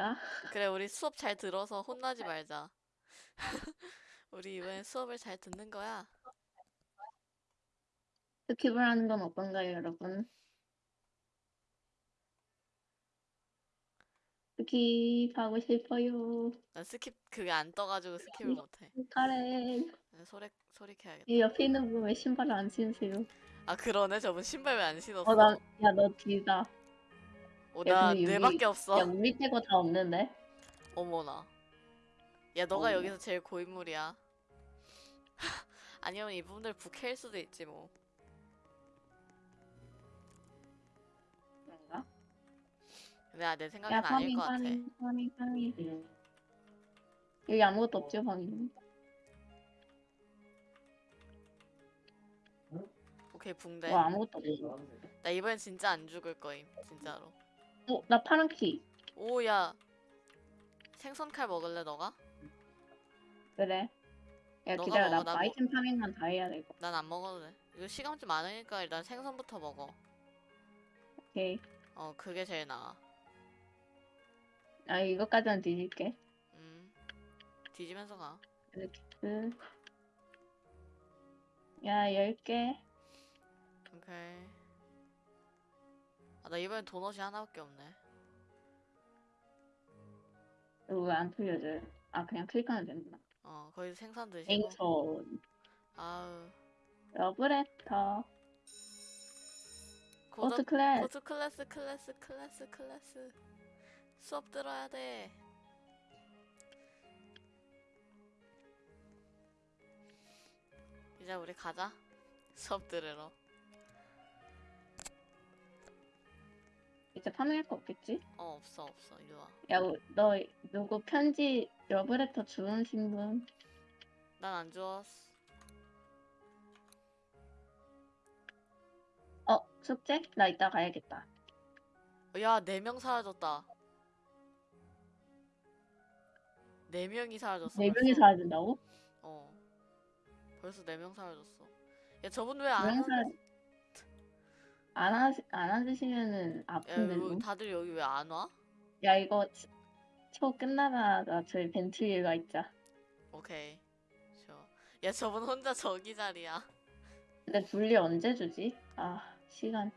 할까? 그래 우리 수업 잘 들어서 혼나지 말자. 우리 이번엔 수업을 잘 듣는 거야. skip을 하는 건 어떤가요, 여러분? skip 하고 싶어요. 난 skip 그게 안 떠가지고 skip을 못해. 카렌. 네, 소리 소리 켜야겠다. 이 옆에 있는 분 왜 신발을 안 신으세요? 아 그러네 저분 신발 왜 안 신었어? 어, 나, 야, 너 뒤다. 어, 야, 나 근데 여기- 뇌밖에 없어. 야, 우리 빼고 다 없는데? 어머나. 야 너가 어. 여기서 제일 고인물이야. 아니면 이분들 부캐일 수도 있지 뭐. 그런가? 근데 아, 내 야, 생각엔 아닐 farming, 것 같아. farming, farming, farming. 여기 아무것도 없죠, 방금? 오케이 붕대. 뭐 아무것도 없어. 나 이번엔 진짜 안 죽을 거임. 진짜로. 어, 나 파란 키. 오야. 생선칼 먹을래 너가? 그래. 야, 너가 기다려. 먹어, 나나 뭐- 아이템 파밍만 다 해야 되고. 난 안 먹어도 돼. 이거 시간 좀 많으니까 일단 생선부터 먹어. 오케이. 어 그게 제일 나아. 아, 이것까지는 뒤질게. 음. 뒤지면서 가. 이렇게. 그. 야, 10개. 오케이. 아 나 이번엔 도넛이 하나밖에 없네. 이거 왜안 틀려져요? 아, 그냥 클릭하면 되는구나. 어 거기서 생선 드시고. 앵천. 아우. 러브레터. 고등 포트 클래스. 고트 클래스 클래스 클래스 클래스 수업 들어야 돼. 이제 우리 가자. 수업 들으러. 이제 파밍할 거 없겠지? 어 없어 없어 이리 와. 야, 우- 너 누구 편지 러브레터 주문신 분? 난 안 주웠어. 어, 숙제? 나 이따 가야겠다. 야, 네 명 사라졌다. 네 명이 사라졌어. 네 명이. 사라진다고? 어. 벌써 네 명 사라졌어. 야, 저분 왜안명 와? 사... 안, 하, 안 앉으시면은 야, 아픈데. 좀. 다들 여기 왜 안 와? 야, 이거 치- 초 끝나자마자 저희 벤트에 가 있자. 오케이. 좋아. 야, 저분 혼자 저기 자리야. 근데 분리 언제 주지? 아, 시간.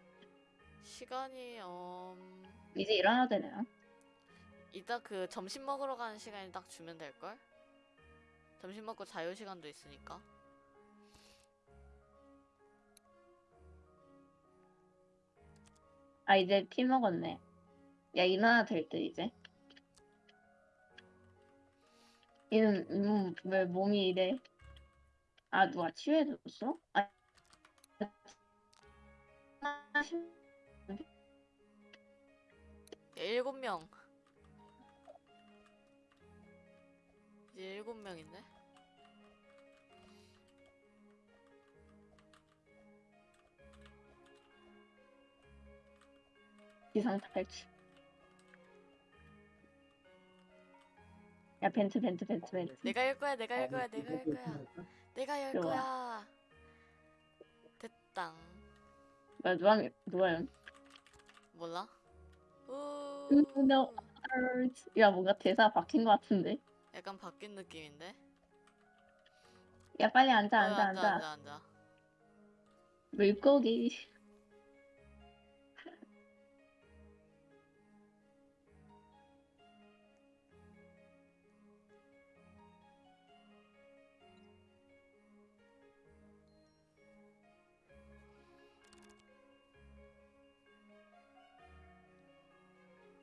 시간이 음 이제 일어나도 되나? 이따 그 점심 먹으러 가는 시간이 딱 주면 될 걸? 점심 먹고 자유 시간도 있으니까. 아, 이제 피 먹었네. 야, 일어나 될 듯, 이제. 얘는, 음, 왜 몸이 이래? 아, 누가 치유해줬어? 아, 야, 일곱 명. 이제 일곱 명인데? 기상 탈출. 야, 벤트, 벤트, 벤트, 벤트. 내가 열 거야, 내가 열 거야, 내가 열 거야. 내가 열. 거야. 됐당. 뭐야, 누가, 누가, 연- 몰라? 우. 음, no. 야, 뭔가 대사 바뀐 것 같은데? 약간 바뀐 느낌인데? 야, 빨리 앉아, 어, 앉아, 앉아, 앉아. 앉아, 앉아. 물고기.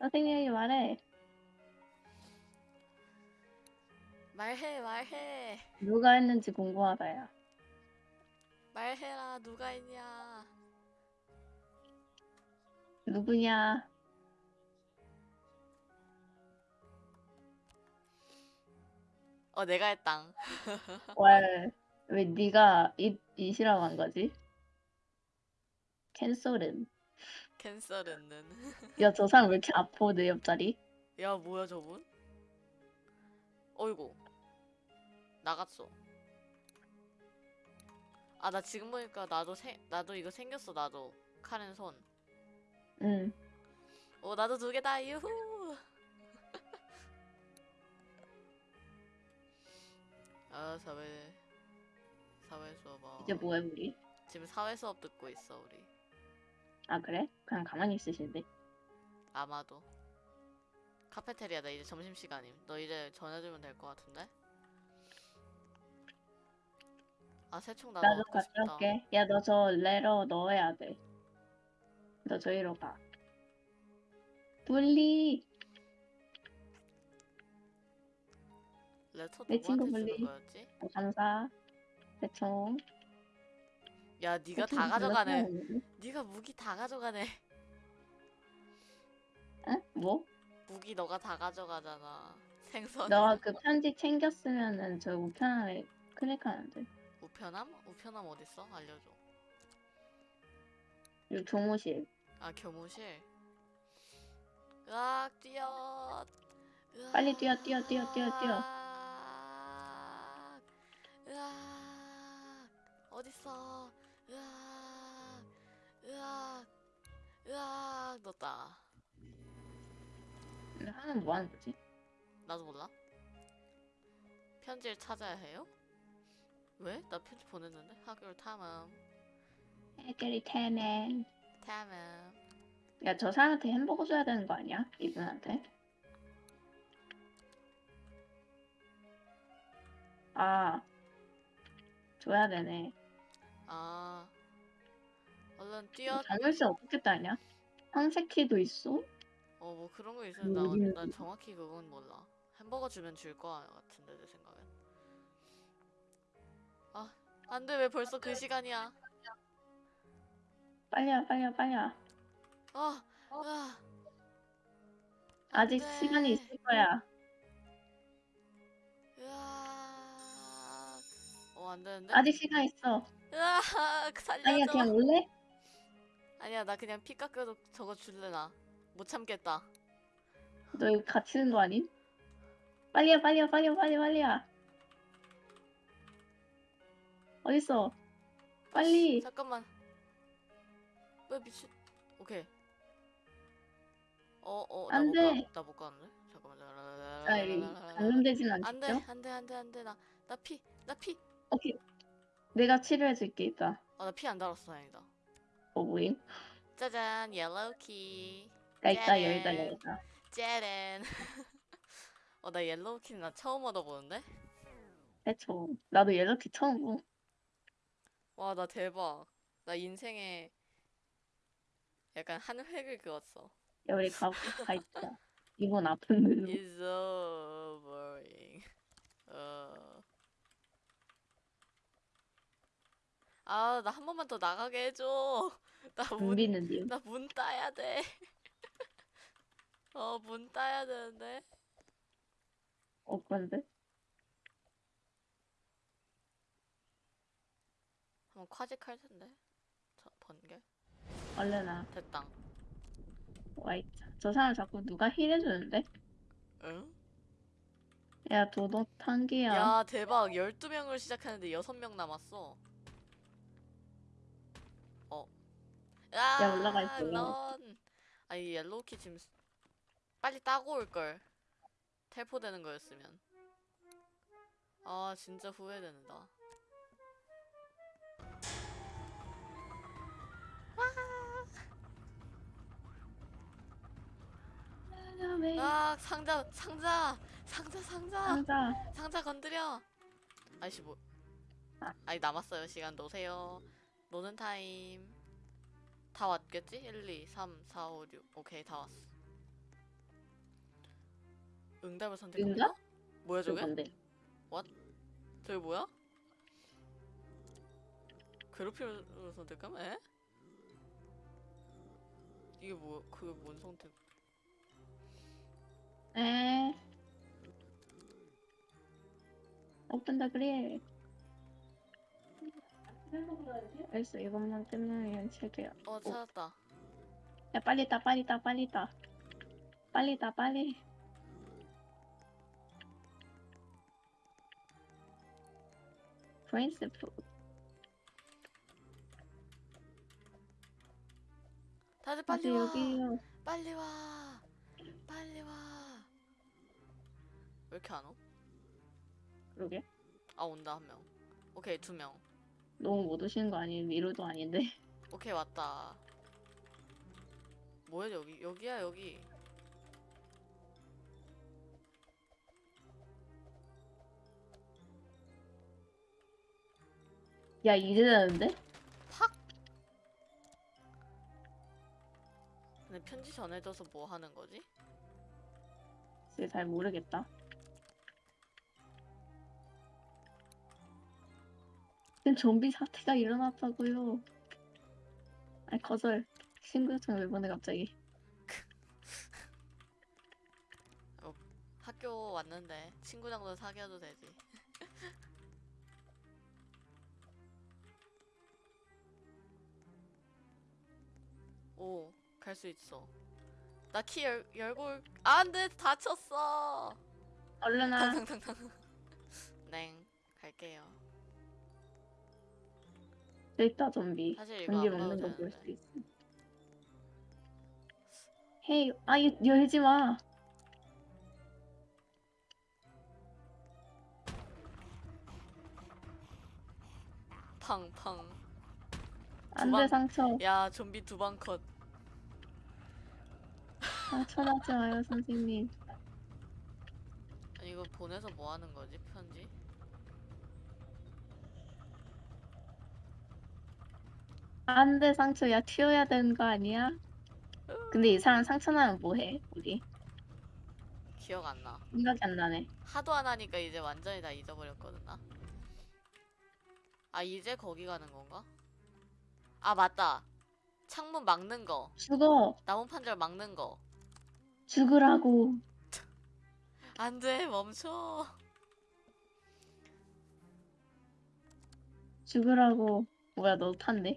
선생님이 말해. 말해, 말해. 누가 했는지 궁금하다야. 말해라, 누가 했냐. 누구냐? 어, 내가 했당. 왜, 왜 네가 이, 이시라고 한 거지? 캔슬은. 캔슬했는. 야, 저 사람 왜 이렇게 아파, 내 옆자리? 야, 뭐야, 저분? 어이구. 나갔어. 아, 나 지금 보니까 나도 생, 나도 이거 생겼어, 나도. 카렌 손. 응. 오, 나도 두 개다, 유후! 아, 사회, 사회 수업. 어. 이제 뭐해, 우리? 지금 사회 수업 듣고 있어, 우리. 아 그래? 그냥 가만히 있으신데. 아마도 카페테리아다 이제 점심 시간임 너 이제 전해주면 될 것 같은데 아 새총 나도 나도 얻고 싶다 가져올게. 야 너 저 레러 넣어야 돼. 너 저기로 가. 분리. 레터 내 친구 누구한테 거였지? 어, 감사. 대충. 야 네가 다 가져가네. 네가 무기 다 가져가네 응? 뭐? 무기 너가 다 가져가잖아 생선 너가 그 편지 챙겼으면은 저 우편함에 클릭하면 돼. 우편함? 우편함 어딨어? 알려줘 이 교무실. 아 교무실 으악 뛰어 으악, 빨리 뛰어, 뛰어, 뛰어, 뛰어, 뛰어. 으악, 으악 어딨어 으악 으악 으악 넣었다 근데 하는 뭐 하는 거지? 나도 몰라 편지를 찾아야 해요? 왜? 나 편지 보냈는데? 학교 탐험 태맨. 탐험 야, 저 사람한테 햄버거 줘야 되는 거 아니야? 이분한테? 아, 줘야 되네. 아 얼른 뛰어 장글씨 어떻게 따냐? 황새키도 있어? 어 뭐 그런 거 있으면 나, 음, 난 정확히 그건 몰라 햄버거 주면 줄 거 같은데 내 생각엔 아 안돼 왜 벌써 그 시간이야 빨리 와, 빨리 와, 빨리 와. 아 아직 안 돼. 시간이 있을 거야. 으아 어 안 되는데 아직 시간 있어. 으아 아니야, 살려줘 그냥 올래? 아니야 나 그냥 피 깎여도 저거 줄래 나못 참겠다 너 이거 갇히는 거 아님? 빨리 와, 빨리 와, 빨리 와, 빨리 와, 빨리 와. 어딨어? 빨리. 잠깐만 왜 미친 오케이 어어 안 돼. 나 못 가는데 잠깐만 아, 이 감염되진 안돼 않겠죠? 안돼 안돼 안돼 나나 피 나 피 오케이. 내가 치료해줄게, 이따. 아 나 피 안 달았어 다행이다 어, 뭐임? 짜잔 yellow key나 짜잔. 열다, 열다. 짜렌 어나 옐로우 키는 나 처음 얻어보는데 해초. 나도 옐로키 처음 보. 와 나 대박 나 인생에 약간 한 획을 그었어 야, 우리 가, 가 있자. 이건 아픈 늙 It's so boring 어... 아, 나 한 번만 더 나가게 해줘. 나 문, 준비는 님. 나 문 따야 돼. 어, 문 따야 되는데. 어, 그런데? 한번 콰직할 텐데. 저, 번개? 얼른 와. 됐다. 와 있자. 저 사람 자꾸 누가 힐해주는데? 응? 야, 도도 탄기야. 야, 대박. 12명을 시작하는데 6명 남았어. 어. 야, 올라가 있어, 런. 아니, yellow key 지금 스- 빨리 따고 올걸. 텔포되는 거였으면. 아, 진짜 후회된다. 아, 상자, 상자, 상자, 상자. 상자. 상자 건드려. 아이씨 뭐. 아. 아니 남았어요. 시간 노세요. 노는 타임. 다 왔겠지? 1, 2, 3, 4, 5, 6. 오케이 다 왔어. 응답을 선택합니다. 응답? 뭐야 저게? 저건데. 저게 뭐야? 괴롭힘을 선택함? 에? 이게 뭐 그게 뭔 선택? 에. 오픈 더그 릴. 알겠어, 이것만 끝나면 책이야. 어 찾았다. 야, 빨리 따, 빨리 따, 빨리 따. 빨리 따, 빨리. 프린스프. 다들 빨리 와. 여기요. 빨리 와. 빨리 와. 왜 이렇게 안 오? 그러게. 아 온다 한 명. 오케이 두 명. 너무 못 오시는 거 아니에요? 위로도 아닌데. 오케이 왔다. 뭐야 여기 여기야 여기. 야 이제 되는데? 팍. 근데 편지 전해줘서 뭐 하는 거지? 글쎄 잘 모르겠다. 지금 좀비 사태가 일어났다고요. 아니 거절. 친구 요청 왜 보내 갑자기? 학교 왔는데 친구 정도 사귀어도 되지. 오, 갈 수 있어. 나 키 열, 열고 올... 아, 안 돼! 다쳤어! 얼른 와. 탕탕탕탕. 넹, 갈게요. 저 있다 좀비. 사실 이거 전기 안 먹는 봐도 거볼 되는데. 수 있어. 헤이, 아, 이 열지 마. 팡팡. 안 방- 돼, 상처. 야, 좀비 두 방 컷. 상처 나지 마요, 선생님. 아니, 이거 보내서 뭐 하는 거지, 편지? 안 돼, 상처. 야, 튀어야 되는 거 아니야? 근데 이 사람 상처 나면 뭐 해, 우리? 기억 안 나. 생각이 안 나네. 하도 안 하니까 이제 완전히 다 잊어버렸거든 나. 아 이제 거기 가는 건가? 아 맞다. 창문 막는 거. 죽어. 나무 판절 막는 거. 죽으라고. 안돼 멈춰. 죽으라고. 뭐야, 너 탄데?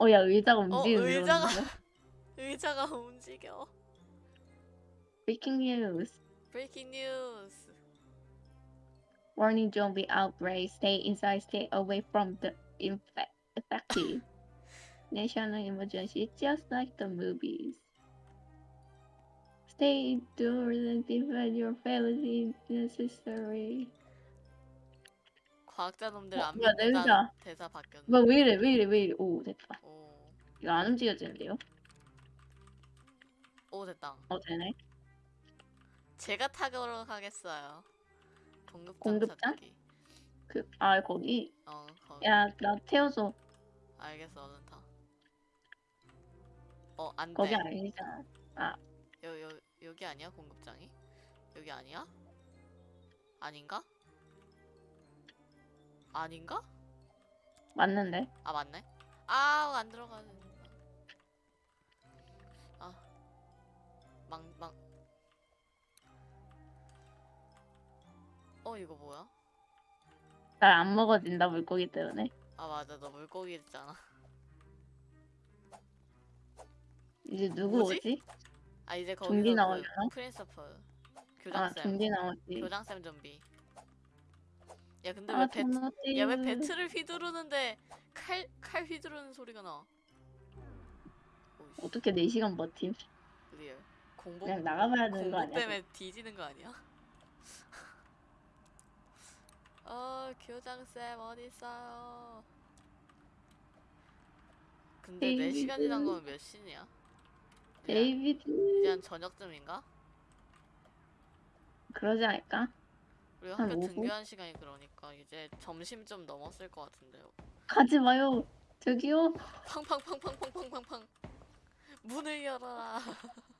어, 야, 의자가 움직이는 의자가- 의자가 움직여. Breaking news. 브레이킹 뉴스. Warning zombie outbreak. Stay inside. Stay away from the infe- infected. National emergency, just like the movies. Stay indoors and defend your family if necessary. 과학자 놈들 어, 안 뭐야, 내 믿는다는 의자. 대사 바뀌었네. 뭐야, 왜 이래, 왜 이래, 왜 이래. 오, 됐다. 오, 이거 안 움직여지는데요? 오 됐다. 어, 되네. 제가 타고 가겠어요. 공급장, 공급장? 찾기. 그, 아, 거기. 어, 거기. 야, 나 태워줘. 알겠어, 얼른 타. 어, 안 돼. 거기 아니잖아. 여, 여, 여기 아니야? 공급장이? 여기 아니야? 아닌가? 아닌가? 맞는데? 아 맞네. 아, 안 들어가는. 아, 망, 망. 어, 이거 뭐야? 잘 안 먹어진다, 물고기 때문에. 아 맞아, 너 물고기 있잖아. 이제 누구 뭐지? 오지? 아 이제 좀비 거기서 나오려나? 그 principal 아, 교장쌤, 좀비 나오지. 교장쌤 좀비. 야 근데 아, 왜 배. 야 왜 배트를 휘두르는데 칼, 칼 휘두르는 소리가 나? 오이씨, 어떻게 4시간 버팀? real. 공복, 그냥 나가봐야 되는 거 공복 아니야? 때문에 뒤지는 거 아니야? 어, 교장쌤 어딨어요? 근데 4시간 지난 거면 몇 시냐? 이제, 데이비드. 이제 한 저녁쯤인가? 그러지 않을까? 우리 한 학교 오후? 등교한 시간이 그러니까 이제 점심 좀 넘었을 것 같은데요. 가지 마요. 저기요. 팡팡팡팡팡팡팡팡 문을 열어라.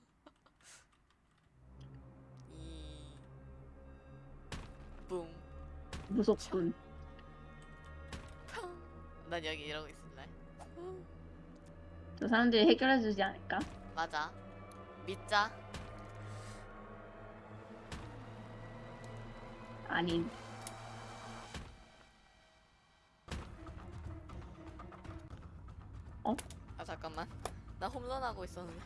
이 뿡. 무섭군. 팡. 난 여기 이러고 있을래. 저 사람들이 해결해 주지 않을까? 맞아. 믿자. 아닌. 아 잠깐만. 나 홈런 하고 있었는데.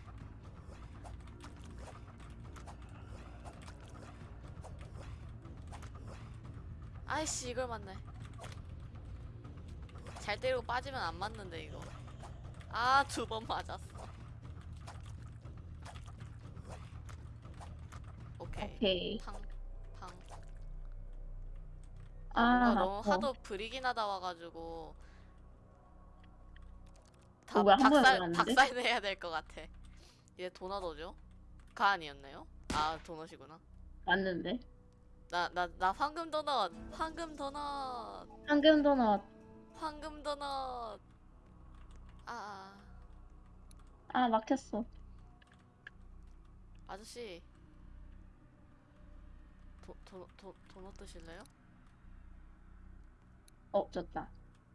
아이씨 이걸 맞네. 잘 때리고 빠지면 안 맞는데 이거. 아 두 번 맞았어. 오케이. 오케이. 팡, 팡. 아, 뭔가 너무 아파. 하도 브리긴 하다 와가지고 다 번에 박살 들어갔는데? 박살 내야 될 것 같아. 얘 도넛 오죠? 가 아니었나요? 아 도넛이구나. 맞는데. 나 나 나 황금 도넛, 황금 도넛, 황금 도넛. 황금 도넛. 아, 아 아, 막혔어. 아저씨 도, 도, 도, 도넛 드실래요? 어, 졌다.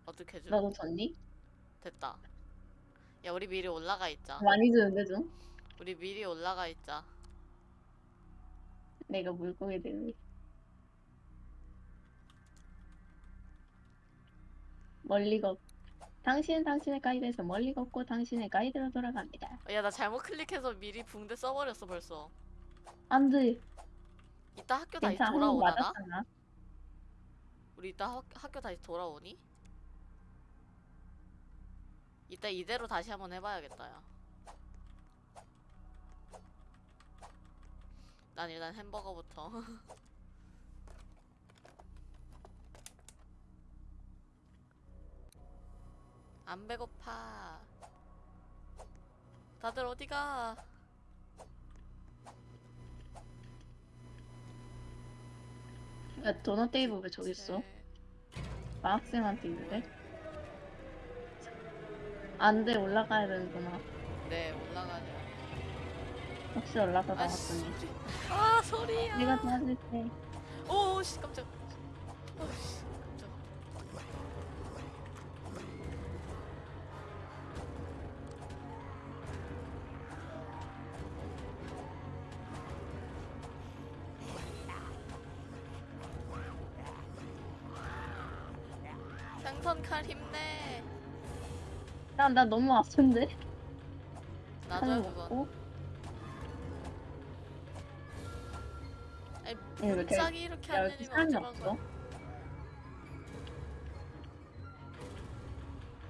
어떻게 줘? 너도 졌니? 됐다. 야 우리 미리 올라가 있자. 많이 주는데 좀. 우리 미리 올라가 있자. 내가 물고기 되니. 멀리 걷. 당신은 당신의 가이드에서 멀리 걷고 당신의 가이드로 돌아갑니다. 야 나 잘못 클릭해서 미리 붕대 써버렸어 벌써. 안 돼. 이따 학교 다시 괜찮아. 맞았잖아. 우리 이따 학, 학교 다시 돌아오니? 이따 이대로 다시 한번 해봐야겠다 야. 난 일단 햄버거부터. 안 배고파. 다들 어디가? 야, 도넛 테이블 왜 저기 있어? 마학생한테 있는데? 안 돼, 올라가야 되는구나. 네 올라가자. 혹시 올라가 아 나갔더니. 소리. 아 소리야. 내가 도와줄게. 오 씨 깜짝. 오 씨 나, 나 너무 아픈데? 나도 칼 그거. 먹고. 아니 왜 이렇게- 갑자기 이렇게 야, 안 내리면 어쩌란? 거야?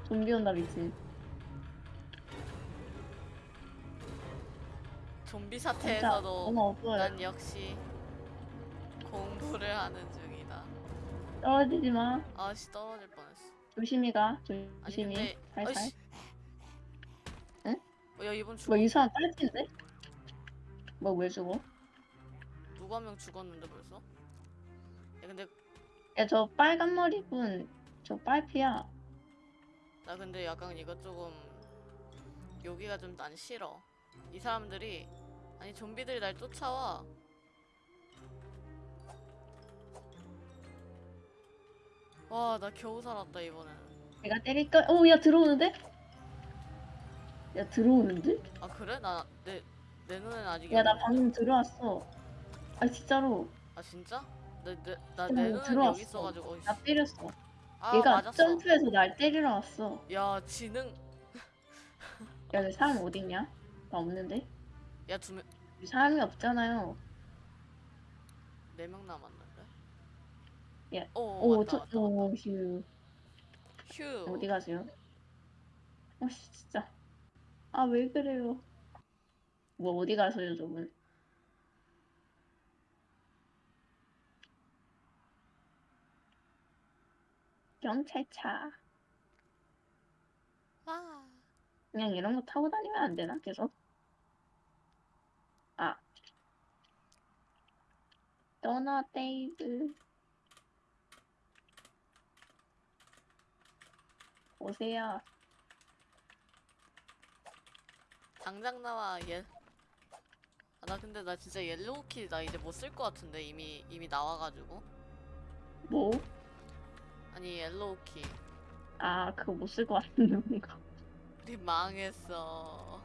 좀비 온다, 미친. 좀비 사태에서도. 난 역시 공부를 하는 중이다. 떨어지지 마. 아씨 떨어질 뻔했어. 조심히 가. 아니 조심히. 근데 살살. 아이씨. 야 이번 죽 뭐, 이 사람 딸친데? 뭐, 왜 죽어? 누구 한명 죽었는데 벌써? 야 근데 야, 저 빨간 머리 분, 저 빨피야. 나 근데 약간 이거 조금 여기가 좀 난 싫어. 이 사람들이 아니 좀비들이 날 쫓아와. 와 나 겨우 살았다 이번엔. 내가 때릴까? 오, 야, 들어오는데? 야, 들어오는데? 아 그래? 나 내 내 눈엔 아직 야, 나 방금 들어왔어. 아, 진짜로. 아 진짜? 나내내 어, 눈은 들어왔어. 있어가지고 어이씨. 나 때렸어. 아 얘가 맞았어. 점프해서 날 때리러 왔어. 야 지능 야, 내 사람 어딨냐? 나 없는데? 야 두 명네 사람이 없잖아요. 명 남았는데. 야, 오, 오, 맞다 저, 맞다. 오, 휴. 휴. 어디 가세요? 어, 씨, 진짜. 아, 왜 그래요? 뭐, 어디 가세요, 저분? 경찰차. 와. 그냥 이런 거 타고 다니면 안 되나, 계속? 아. 도넛 데이브. 오세요. 당장 나와 예. 아, 나 근데 나 진짜 yellow key 나 이제 못 쓸 것 같은데 이미 이미 나와가지고. 뭐? 아니 yellow key. 아, 그거 못 쓸 것 같은데, 거 우리 망했어.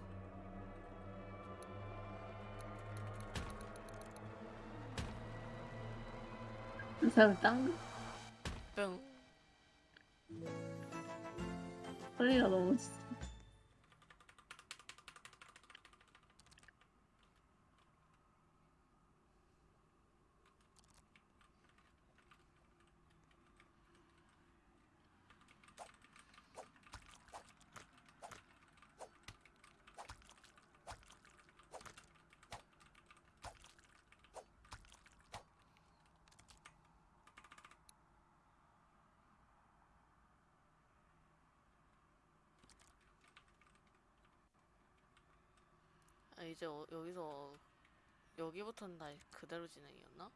이 사람 짱 뿅. 소리가 너무 지- 아, 이제 어, 여기서 여기부터는 다 그대로 진행이었나?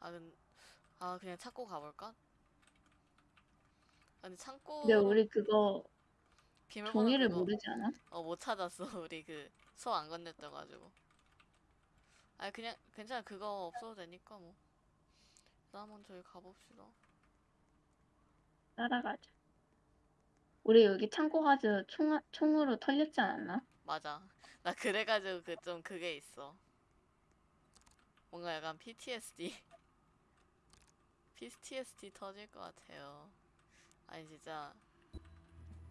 아, 근, 아 그냥 찾고 가볼까? 아, 근데 창고 근데 우리 그거 비밀번호 종이를 그거 모르지 않아? 어 못 찾았어 우리 그 수업 안 건넸떠가지고 아 그냥 괜찮아 그거 없어도 되니까 뭐 일단 한번 저희 가봅시다 따라가자. 우리 여기 창고 가서 총, 총으로 털렸지 않았나? 맞아. 나 그래가지고 그 좀 그게 있어. 뭔가 약간 PTSD PTSD 터질 것 같아요. 아니 진짜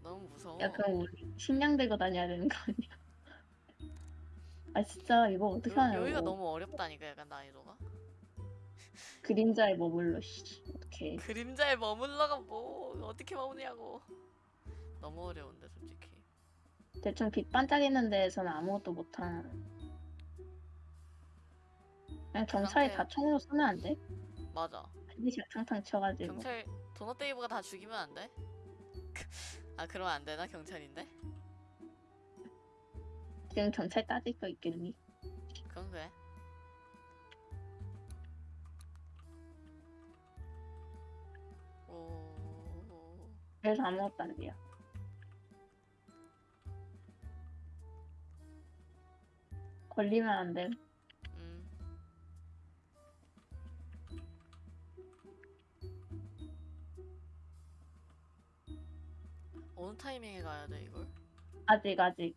너무 무서워. 야 그럼 우리 식량 들고 다녀야 되는 거 아니야? 아 진짜 이거 어떻게 여, 하냐고. 여기가 너무 어렵다니까 약간 난이도가. 그림자에 머물러 씨. 어떻게 그림자에 머물러가 뭐 어떻게 머무냐고 너무 어려운데 솔직히 대충 빛 반짝이는 데에서는 아무것도 못하는 그냥 경찰이 다 총으로 쏘면 안 돼? 맞아 반드시 탕탕 쳐가지고 경찰 도넛 데이브가 다 죽이면 안 돼? 아 그러면 안 되나 경찰인데? 지금 경찰 따질 거 있겠니? 그건 그래. 오. 그래서 아무것도 안 돼요 걸리면 안 돼. 음. 어느 타이밍에 가야 돼 이걸? 아직 아직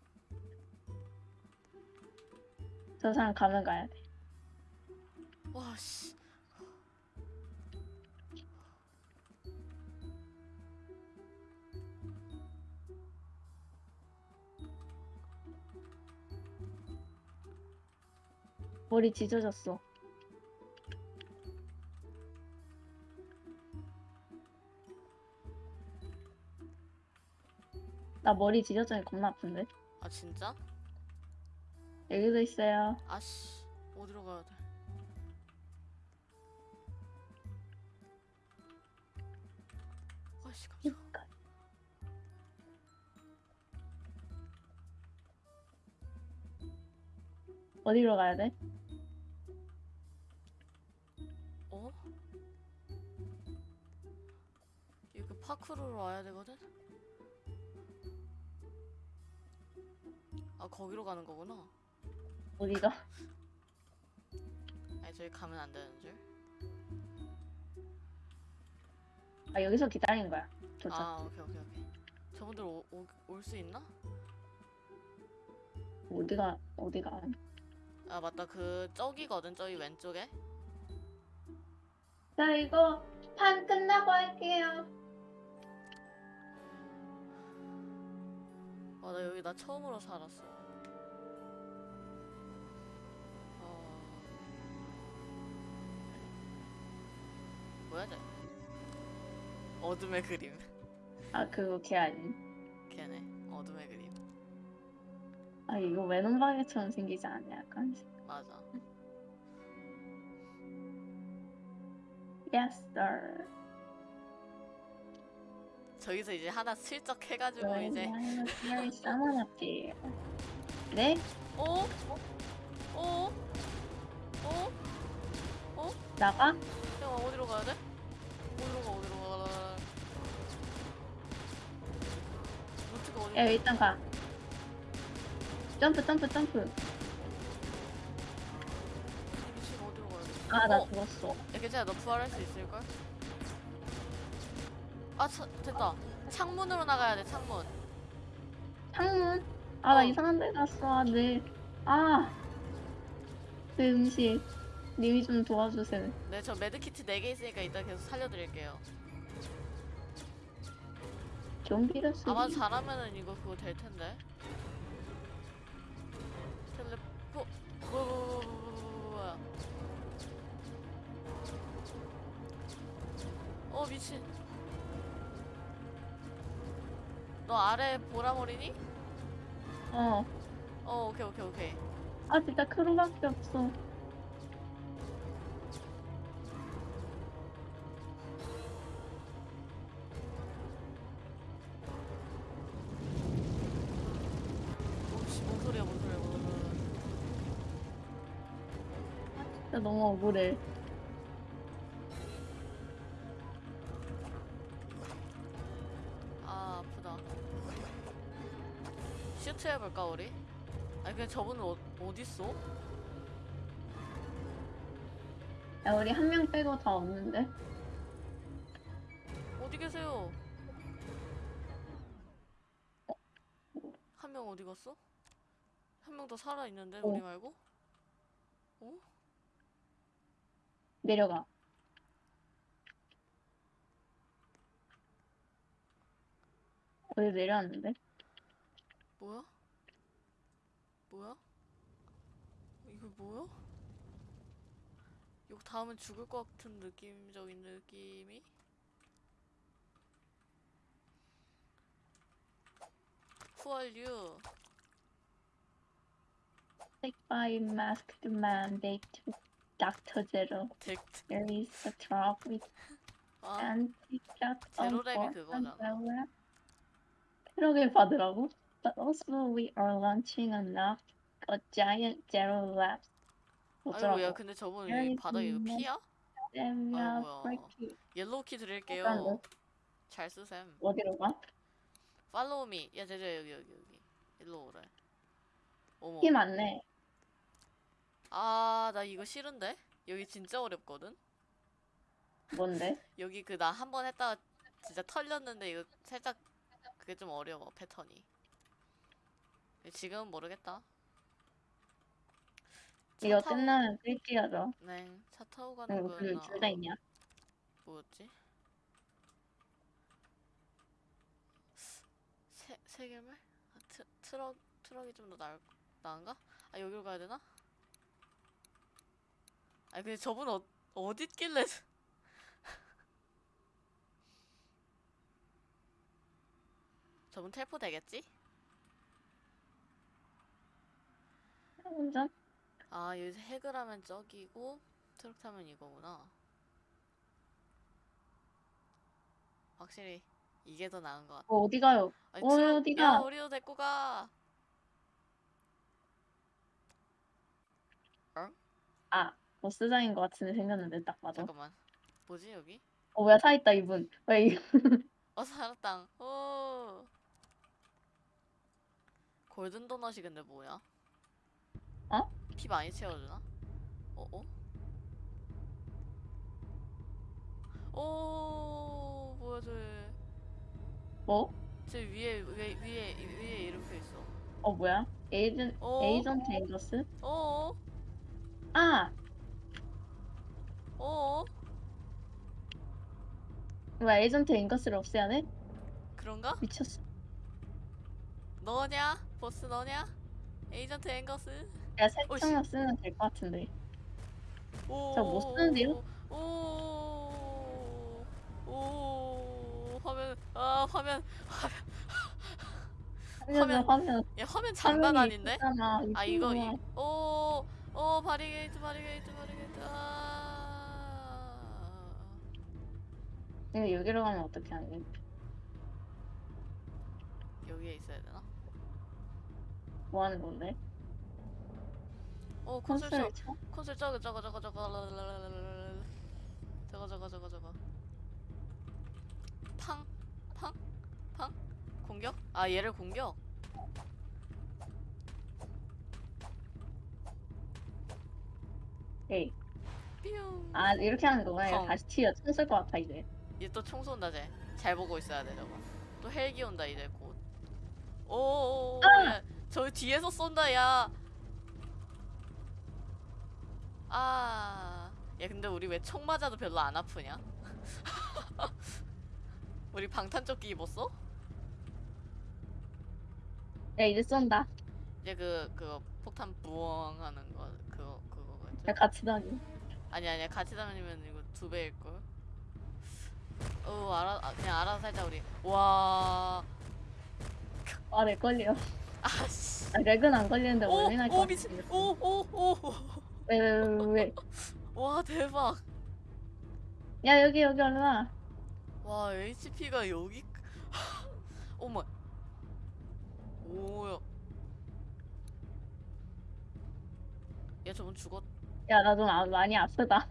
저 사람 가면 가야 돼 와 씨. 머리 찢어졌어 나 머리 찢어져니 겁나 아픈데 아 진짜? 여기도 있어요 아씨 어디로 가야 돼? 아씨 깜짝아. 어디로 가야 돼? 파크로로 와야 되거든? 아 거기로 가는 거구나. 어디가? 아니 저기 가면 안 되는 줄. 아 여기서 기다리는 거야 도착 아 오케이 오케이 오케이. 저분들 올 수 있나? 어디가 어디가 아 맞다 그 저기거든 저기 왼쪽에. 자 이거 판 끝나고 할게요 와나 여기 나 처음으로 살았어. 어... 뭐야 쟤? 어둠의 그림. 아 그거 걔 아닌 걔네 어둠의 그림. 아 이거 외눈방해처럼 생기지 않냐 약간 맞아. Yes sir 저기서 이제 하나 슬쩍 해가지고 이제 Very someone up there 네? 어? 어? 어? 어? 나가? 형 어디로 가야 돼? 어디로 가 어디로 가? 루트가 어디? 야 일단 가 점프 점프 점프 미친 어디로 가야 돼? 아나 어? 죽었어 야 괜찮아 너 부활할 수 있을걸? 아 차, 됐다. 창문으로 나가야 돼 창문. 창문? 아나 어. 이상한 데 갔어 네. 아그 음식. 님이 좀 도와주세요. 네저 메드키트 4개 있으니까 이따 계속 살려드릴게요. 좀비를 쓰기? 아마 잘하면은 이거 그거 될 텐데. 텔레포 뭐, 뭐, 뭐, 뭐, 뭐, 뭐, 뭐야. 어 미친 너 아래 보라머리니? 어. 어, 오케이, 오케이, 오케이. 아, 진짜 크루밖에 없어. 너무 억울해. 해볼까 우리? 아니 그냥 저분은 어, 어딨어? 야, 우리 한 명 빼고 다 없는데? 어디 계세요? 한 명 어디 갔어? 한 명 더 살아있는데 우리 어. 말고? 내려가. 어디 내려왔는데? 뭐야? 뭐야? 이거 뭐야? 이거 다음은 죽을 것 같은 느낌적인 느낌이? Who are you? Sick by masked man, took Dr. Zero. 덱트 There is a truck with 아 anti-cat on 제로랩이 그거잖아. 트럭을 받으라고? But also we are launching a knock, a giant zero labs. 아이고? 야 근데 저분 이 바닥에 피야? 아이고야. uh, break 옐로우 키 드릴게요 잠깐만. 잘 쓰셈 어디로 가? 팔로우 미. 야, 제재 여기 여기 여기. 일로 오래. 어머. 키 많네. 아, 나 이거 싫은데? 여기 진짜 어렵거든. 뭔데? 여기 그 나 한 번 했다가 진짜 털렸는데 이거 살짝 그게 좀 어려워 패턴이. 지금은 모르겠다. 차 이거 타고- 끝나면 끌기 하자. 네, 차 타고 가는 응, 거였나? 그둘다 있냐? 뭐였지? 세 세계말? 아, 트, 트럭 트럭이 좀 더 나을 나은가? 아 여기로 가야 되나? 아니 근데 저분 어 어디 있길래? 저분 텔포 되겠지? 혼자? 아 여기서 핵을 하면 저기고 트럭 타면 이거구나. 확실히 이게 더 나은 것 같아. 어, 어디 가요? 아니, 어, 트럭- 어디가? 야, 우리도 데리고 가. 아, 버스장인 것 같은데 생겼는데 딱 맞아. 잠깐만. 뭐지 여기? 어, 뭐야, 사 있다, 이분. 왜, 이- 어 살았당. 오. golden 도넛이 근데 뭐야? 어? 피 많이 채워주나? 어 어? 오 뭐야 쟤? 뭐? 쟤 위에 위에 위에 위에 이렇게 있어. 어, 뭐야? 에이전, 어? 에이전트 앵거스? 어? 아! 어? 뭐야, 에이전트 앵거스를 없애야 돼? 그런가? 미쳤어. 너냐? 보스 너냐? 에이전트 앵거스? 야, 오, 씨. 색청력 쓰면 될 것 같은데. 오. 저못 쓰는데요? 오. 오. 화면 아 화면 화면, 화면, 야 화면 장난 아닌데? 있잖아. 아 이거 이쁘구나. 이오 오 바리게이트 바리게이트 바리게이트 아. 이거 여기로 가면 어떻게 하니? 여기에 있어야 되나? 뭐 하는 건데? 오 콘솔 저 콘솔 쳐? 콘솔 저거 저거 저거 저거 랄랄랄랄랄랄랄. 저거 저거 저거 저거 팡? 팡? 팡? 공격? 아 얘를 공격? 에이. 뿅 아, 이렇게 하는 거구나. 펑. 다시 튀어. 총쓸것 같아, 이제. 얘 또 총 쏜다 쟤. 잘 보고 있어야 돼 저거. 또 헬기 온다 이제 곧. 오, 아! 야, 저 뒤에서 쏜다 야. 아, 야 근데 우리 왜 총 맞아도 별로 안 아프냐? 우리 방탄조끼 입었어? 야, 이제 쏜다. 이제 그 그거 폭탄 부엉 하는 거 그거 그거겠지? 야, 같이 다니. 아니 아니야 같이 다니면 이거 두 배일 걸. 어 알아 아, 그냥 알아서 살자 우리. 와. 아, 내 걸려. 아씨. 아, 렉은 안 걸리는데 오, 원래 날것 오 같아. 미친. 오, 오, 오. 왜, 왜, 왜, 왜. 와 대박. 야, 여기, 여기 얼른 와. 와 HP가 여기. 어머. 오야. 야 저분 죽었. 야, 나좀 많이 아프다.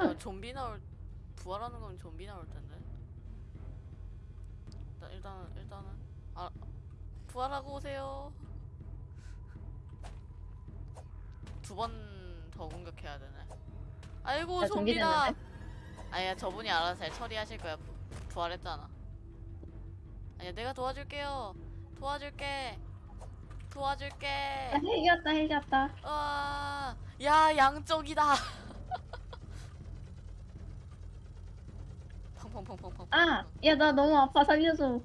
야, 좀비 나올 부활하는 건 좀비 나올 텐데. 일단 일단은 일단은 아 부활하고 오세요. 두 번 더 공격해야 되네. 아이고 좀비 좀비다. 아니야 저분이 알아서 잘 처리하실 거야. 부, 부활했잖아. 아니야 내가 도와줄게요. 도와줄게. 도와줄게. 야, 헬기였다, 헬기였다. 와, 야 양쪽이다. 펑펑펑펑펑. 아, 야, 나 너무 아파. 살려줘.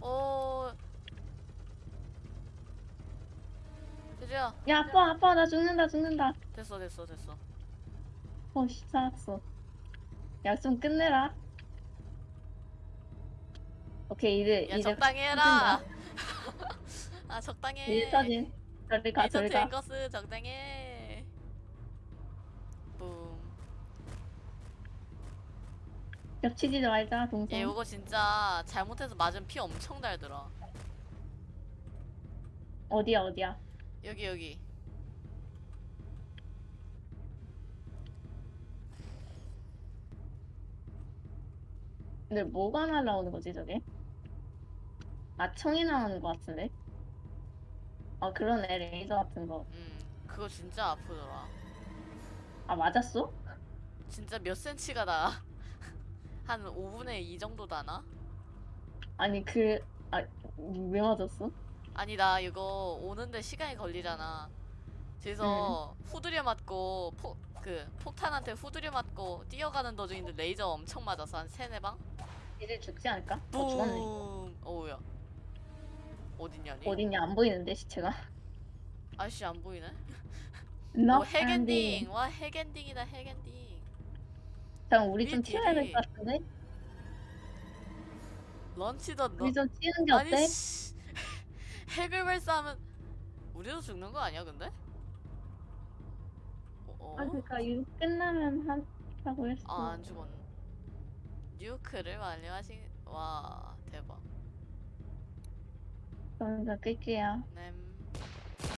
어. 드디어 야, 아파, 아파. 나 죽는다, 죽는다. 됐어 됐어 됐어. 어, 씨, 살았어. 야, 좀 끝내라. 오케이, 이제, 야 이제. 적당히 해라. 아 적당히. 해. 이제 사진. 저리 가, 저리 가. 앵거스 적당히. 해. 붐. 겹치지 말자, 동생. 얘 이거 진짜 잘못해서 맞으면 피 엄청 달더라. 어디야, 어디야. 여기 여기. 근데 뭐가 날라오는 거지, 저게? 아, 총이 나오는 거 같은데? 아, 그러네, 레이저 같은 거. 음 그거 진짜 아프더라. 아, 맞았어? 진짜 몇 센치가 나? 한 5분의 2 정도 나나? 아니, 그, 아, 왜 맞았어? 아니 나 이거 오는데 시간이 걸리잖아. 그래서 후드려 맞고 포, 그 폭탄한테 후드려 맞고 뛰어가는 도중인데 레이저 엄청 맞아서 한 세네 방? 이제 죽지 않을까? 어, 죽었네. 붐. 어우야. 어딨냐 니? 어딨냐, 안 보이는데, 시체가. 아씨 안 보이네. 나오 해피엔딩. 와 해피엔딩이다 해피엔딩. 잠깐, 우리 좀 튀어야 될 것 같은데? 런치던 너. 우리 좀 튀는 게 어때? 씨. 핵을 발사하면 우리도 죽는 거 아니야 근데? 어? 어? 아, 그니까, 이거 끝나면 한다고 했어. 아, 안 죽었네. 뉴크를 완료하신 와 대박. 그럼 저 끌게요. 네.